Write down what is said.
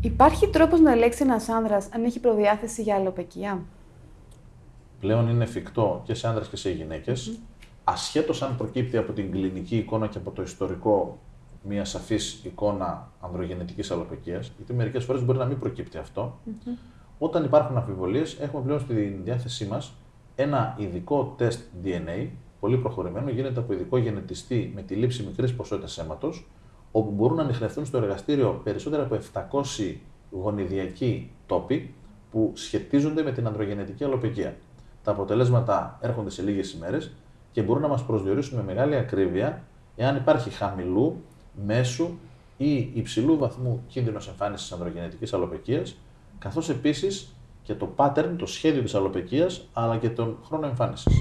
Υπάρχει τρόπος να ελέγξει ένας άνδρας αν έχει προδιάθεση για αλλοπαικία; Πλέον είναι εφικτό και σε άνδρες και σε γυναίκες, mm. ασχέτως αν προκύπτει από την κλινική εικόνα και από το ιστορικό μια σαφής εικόνα ανδρογενετικής αλλοπαικίας, γιατί μερικές φορές μπορεί να μην προκύπτει αυτό. Όταν υπάρχουν αμφιβολίες, έχουμε πλέον στη διάθεσή μας ένα ειδικό τεστ DNA, πολύ προχωρημένο, γίνεται από ειδικό γενετιστή με τη λήψη μικρής ποσότητας αίματος, όπου μπορούν να ανοιχνευτούν στο εργαστήριο περισσότερα από 700 γονιδιακοί τόποι που σχετίζονται με την ανδρογενετική αλλοπαικία. Τα αποτελέσματα έρχονται σε λίγες ημέρες και μπορούν να μας προσδιορίσουν με μεγάλη ακρίβεια εάν υπάρχει χαμηλού, μέσου ή υψηλού βαθμού κίνδυνος εμφάνισης ανδρογενετικής αλλοπαικία, καθώς επίσης και το pattern, το σχέδιο της αλλοπαικία, αλλά και τον χρόνο εμφάνισης.